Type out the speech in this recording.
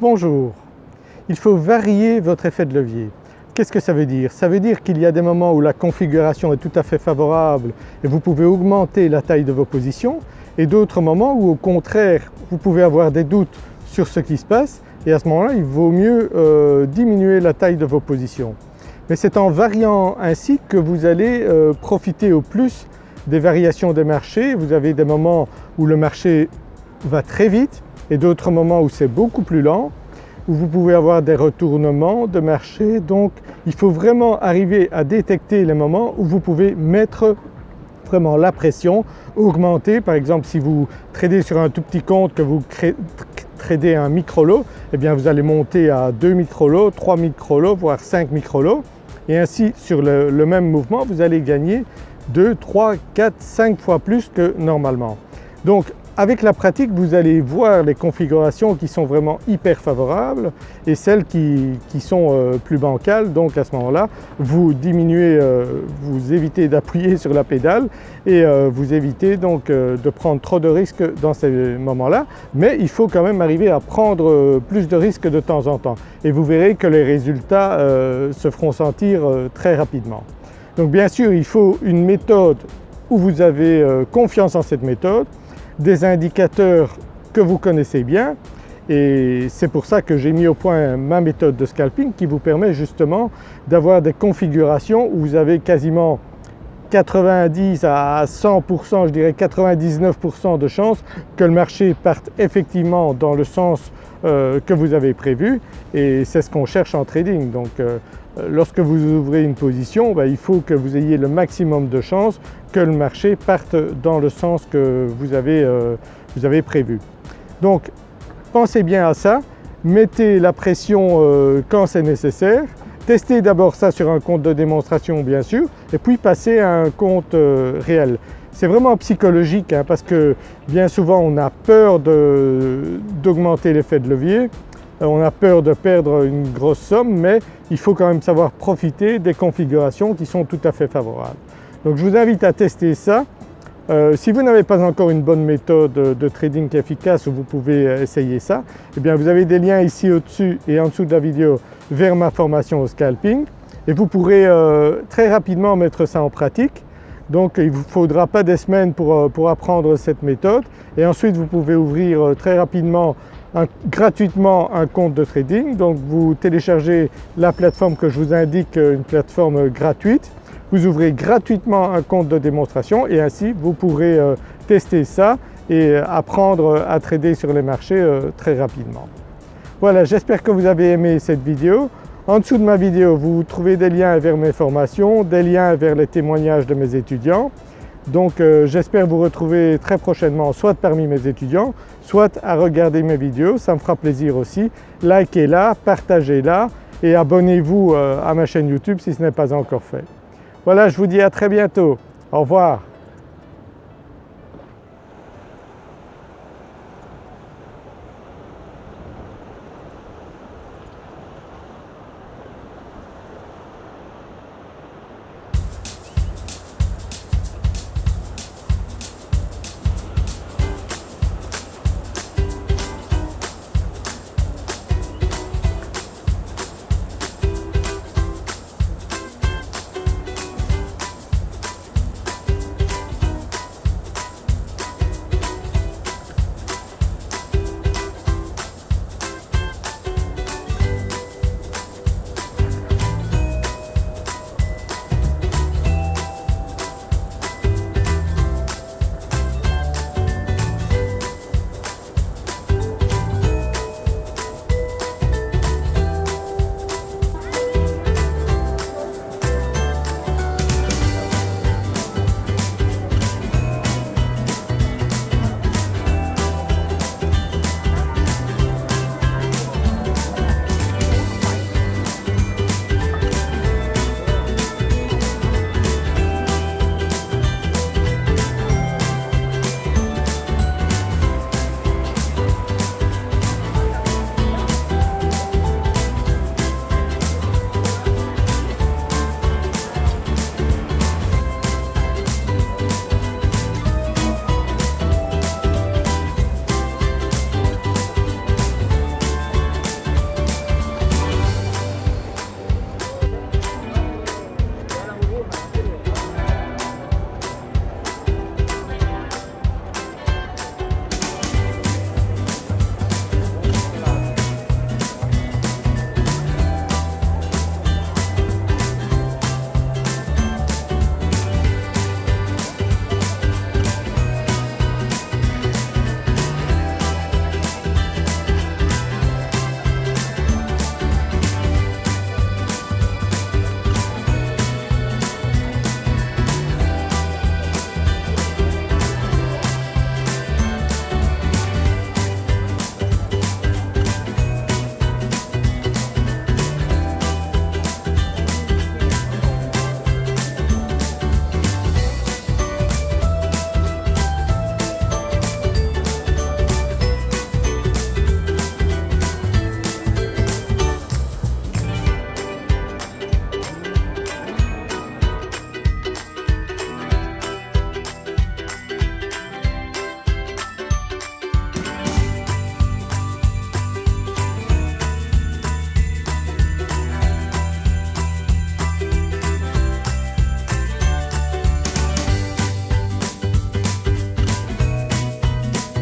Bonjour, il faut varier votre effet de levier. Qu'est-ce que ça veut dire? Ça veut dire qu'il y a des moments où la configuration est tout à fait favorable et vous pouvez augmenter la taille de vos positions et d'autres moments où au contraire vous pouvez avoir des doutes sur ce qui se passe et à ce moment-là il vaut mieux euh, diminuer la taille de vos positions. Mais c'est en variant ainsi que vous allez euh, profiter au plus des variations des marchés. Vous avez des moments où le marché va très vite et d'autres moments où c'est beaucoup plus lent, où vous pouvez avoir des retournements de marché. Donc il faut vraiment arriver à détecter les moments où vous pouvez mettre vraiment la pression, augmenter. Par exemple si vous tradez sur un tout petit compte que vous tradez un micro-lot, eh bien vous allez monter à 2 micro-lots, 3 micro-lots, voire 5 micro-lots et ainsi sur le, le même mouvement vous allez gagner 2, 3, 4, 5 fois plus que normalement. Donc avec la pratique, vous allez voir les configurations qui sont vraiment hyper favorables et celles qui, sont euh, plus bancales. Donc à ce moment-là, vous diminuez, euh, vous évitez d'appuyer sur la pédale et euh, vous évitez donc de prendre trop de risques dans ces moments-là. Mais il faut quand même arriver à prendre plus de risques de temps en temps et vous verrez que les résultats se feront sentir très rapidement. Donc bien sûr, il faut une méthode où vous avez confiance en cette méthode, des indicateurs que vous connaissez bien. Et c'est pour ça que j'ai mis au point ma méthode de scalping qui vous permet justement d'avoir des configurations où vous avez quasiment 90 à 100%, je dirais 99% de chances que le marché parte effectivement dans le sens euh, que vous avez prévu et c'est ce qu'on cherche en trading. Donc euh, lorsque vous ouvrez une position, ben, il faut que vous ayez le maximum de chances que le marché parte dans le sens que vous avez, euh, prévu. Donc pensez bien à ça, mettez la pression quand c'est nécessaire, testez d'abord ça sur un compte de démonstration bien sûr et puis passez à un compte euh, réel. C'est vraiment psychologique hein, parce que bien souvent on a peur d'augmenter l'effet de levier, on a peur de perdre une grosse somme mais il faut quand même savoir profiter des configurations qui sont tout à fait favorables. Donc je vous invite à tester ça. Euh, si vous n'avez pas encore une bonne méthode de trading efficace vous pouvez euh, essayer ça, eh bien vous avez des liens ici au-dessus et en dessous de la vidéo vers ma formation au scalping et vous pourrez euh, très rapidement mettre ça en pratique. Donc il ne vous faudra pas des semaines pour, pour, apprendre cette méthode et ensuite vous pouvez ouvrir très rapidement gratuitement un compte de trading. Donc vous téléchargez la plateforme que je vous indique, une plateforme gratuite vous ouvrez gratuitement un compte de démonstration et ainsi vous pourrez euh, tester ça et apprendre à trader sur les marchés euh, très rapidement. Voilà, j'espère que vous avez aimé cette vidéo. En dessous de ma vidéo, vous trouvez des liens vers mes formations, des liens vers les témoignages de mes étudiants. Donc euh, j'espère vous retrouver très prochainement soit parmi mes étudiants, soit à regarder mes vidéos, ça me fera plaisir aussi. Likez-la, partagez-la et abonnez-vous à ma chaîne YouTube si ce n'est pas encore fait. Voilà, je vous dis à très bientôt. Au revoir.